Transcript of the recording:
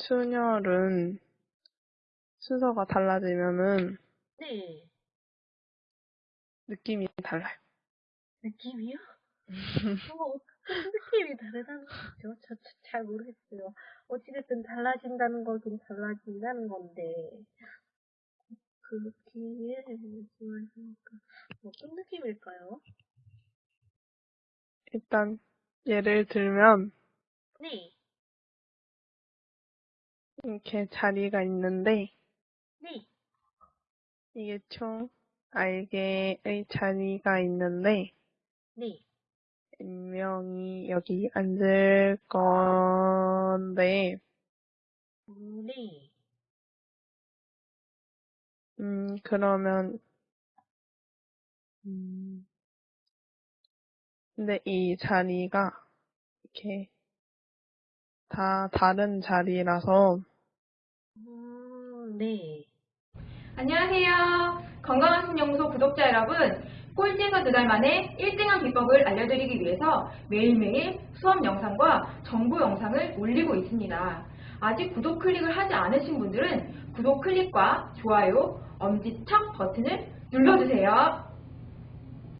순열은 순서가 달라지면은 네. 느낌이 달라요. 느낌이요? 어, 어떤 느낌이 다르다는 거죠? 저, 저, 잘 모르겠어요. 어찌됐든 달라진다는 거긴 달라진다는 건데, 그 느낌이 말씀하시니까, 어떤 느낌일까요? 일단 예를 들면 네, 이렇게 자리가 있는데 네, 이게 총 알개의 자리가 있는데 네, 몇 명이 여기 앉을 건데 음, 네, 음 그러면 음. 근데 이 자리가 이렇게 다 다른 자리라서 음, 네. 안녕하세요. 건강한 신연구소 구독자 여러분. 꼴찌에서 두 달 만에 1등한 비법을 알려드리기 위해서 매일매일 수업 영상과 정보 영상을 올리고 있습니다. 아직 구독 클릭을 하지 않으신 분들은 구독 클릭과 좋아요, 엄지척 버튼을 눌러주세요.